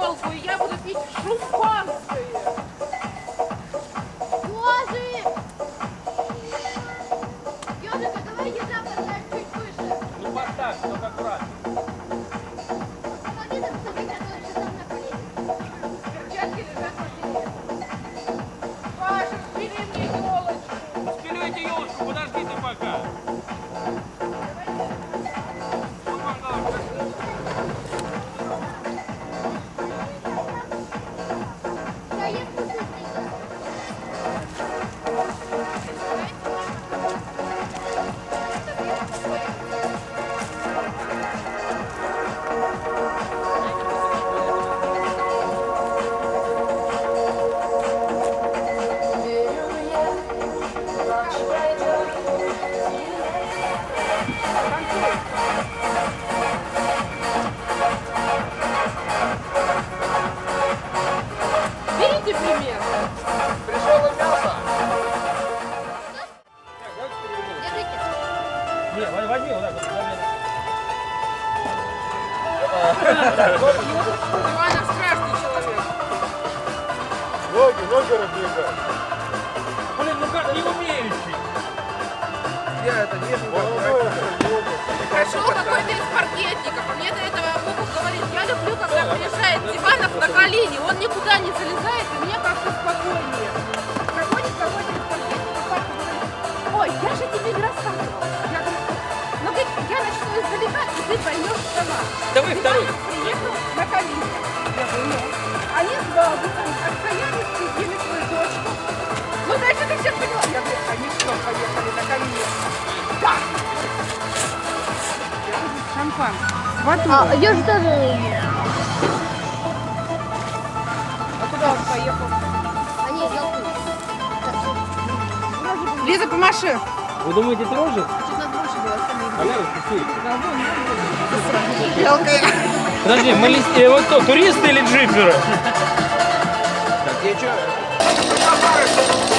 елку, и я буду пить шампанское. Пришел какой-то из паркетников, а мне до этого Богу говорит, я люблю, когда приезжает Диванов на колени, он никуда не залезает, и мне как-то спокойнее. Проходит какой-то из паркетников, говорит, ой, я же тебе не рассказывала. Я говорю, ну говорит, я начну издалека, и ты поймешь сама. Давай второй. Шампан. Водой. А, ежик тоже. А куда он поехал? Они толкнут. Лиза, помаши. Вы думаете, это рожек? А. Подожди, мы лист- э, вот кто, туристы или джиперы? Так, я что?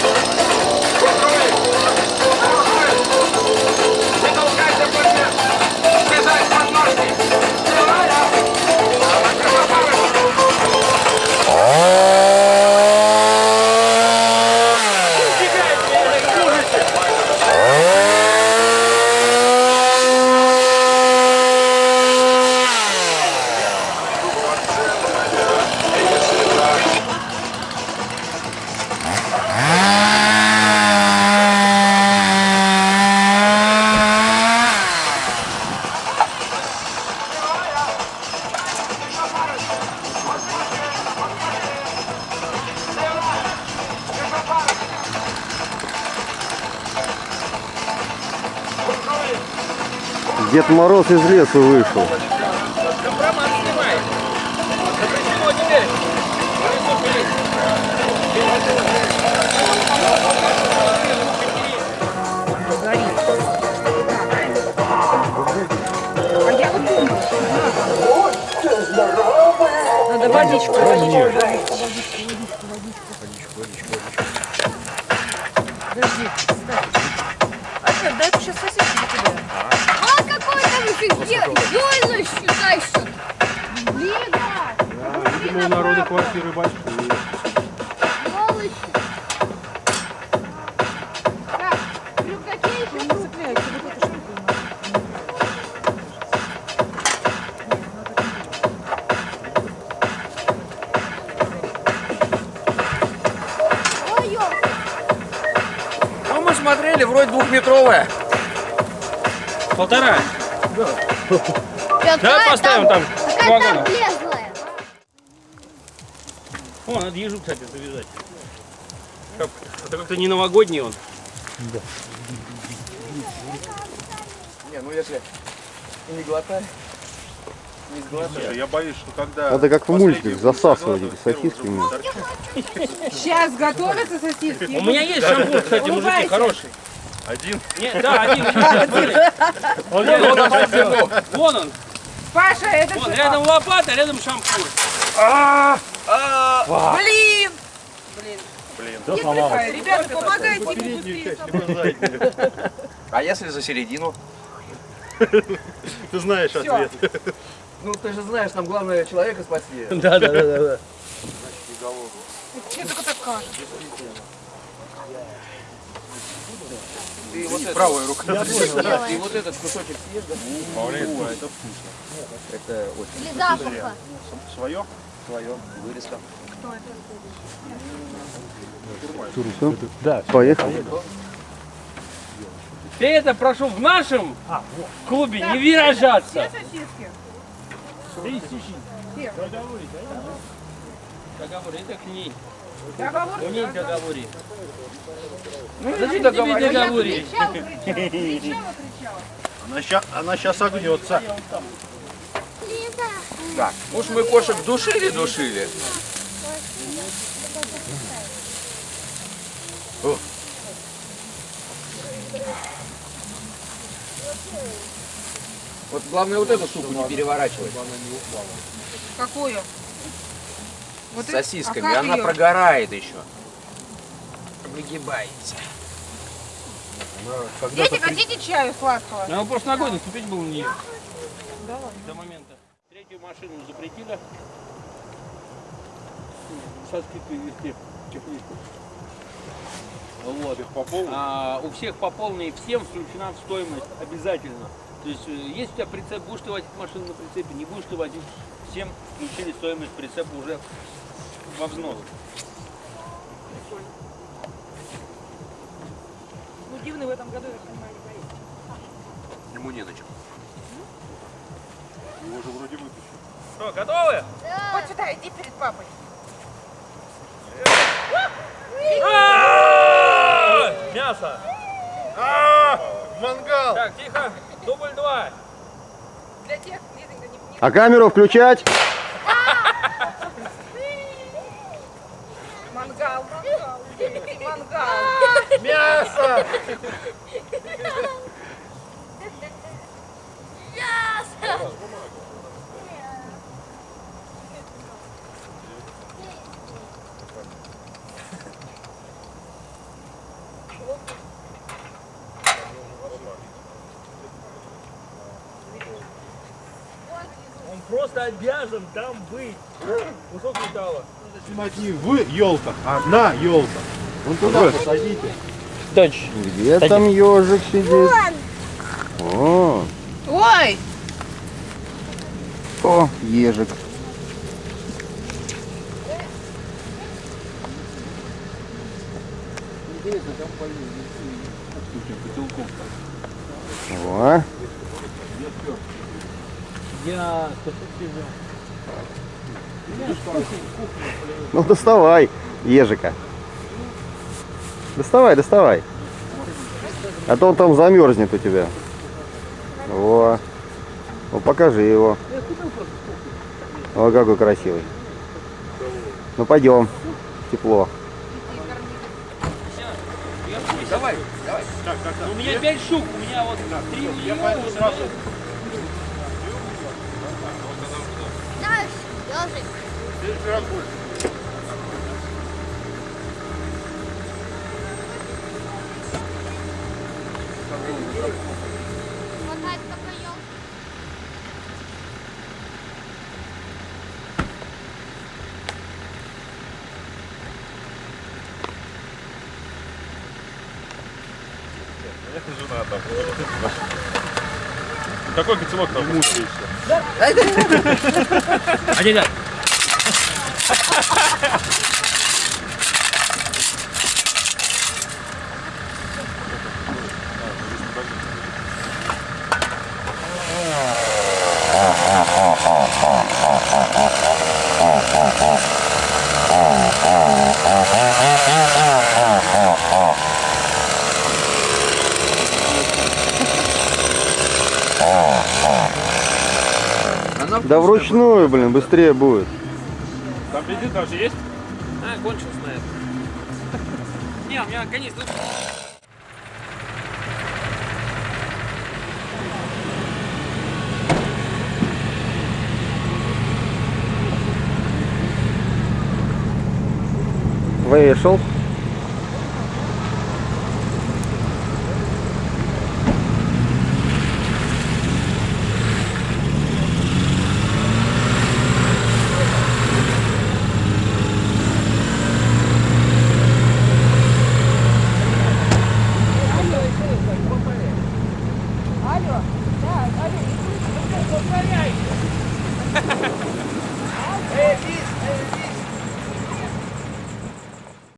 Дед Мороз из леса вышел. Там еще зеленый сюда еще. Лига. Видимо, у народа квартиры большие. Сволочи. Так, рюкзаке еще Не цепляется вот. Ну, мы смотрели, вроде двухметровая. Полтора. Какая Давай поставим там Какая там. О, надо ежу, кстати, завязать. Как- Это как-то не новогодний он. Не, ну если не глотай, не сглотай. Я боюсь, что когда... Надо как в мультиках засасывать эти сосиски. Сейчас готовятся сосиски. У меня есть шампур, кстати, мужики, хороший. Один. Нет, да, один. Вон, он. Паша, это Вон, что? рядом лопата, рядом шампур. Блин! Блин. Не слыхай, ребята, помогайте заднюю. А если за середину? Ты знаешь ответ. Ну, ты же знаешь, нам главное человека спасти. Да, да, да, да. Мне только так кажется. Ты вот это, правая рука. Ты вот этот кусочек съешь, да? это вкусно. Это очень Для запаха. Свое? свое. Вырезка. Да. Поехал. Ты это прошу в нашем клубе не выражаться. Договор, это к ней. Договор У ней договоре. Зачем кричала, кричала. Она сейчас, она сейчас огнется. Так, уж мы кошек душили-душили. Вот главное вот эту суку не переворачивать Какую? Вот с это- сосисками, а она её? прогорает еще. Выгибается. Дети, хотите чаю сладкого? Надо просто ногой наступить было на нее. Да ладно. До момента. Третью машину запретили. Со скидкой вести тепличку. Вот. По полу? А, у всех по полной, всем включена в стоимость обязательно. То есть, э, есть у тебя прицеп, будешь ты водить машину на прицепе, не будешь ты водить, всем включили стоимость прицепа уже во взнос. Ну, дивный в этом году, я понимаю, не поедет. Ему не на чем. Его уже вроде вытащили. Что, готовы? Вот сюда, иди перед папой. Мясо! А, мангал! Так, тихо, дубль два. Для тех, не А камеру включать? мангал, мангал, мангал. Мясо! Он просто обязан там быть. Кусок металла. Снимать не в елках, а на елках. Вон туда посадите. Дочь. Где там ежик сидит? О, Ой! о, ежик. О, Я... ну доставай ежика. Доставай, доставай. А то он там замерзнет у тебя. Во. Ну покажи его. О, какой красивый. Ну пойдем. Тепло. Давай, давай. У меня пять штук, у меня вот три Я пойду сразу. Знаешь, ежик. Здесь Хватает только ел. Конечно, жена там. Какой котелок там мучаешься? А дядя, Она Да вручную, блин, быстрее будет. Там бензин даже есть? а, кончился на это. Не, у меня канистра. Вышел.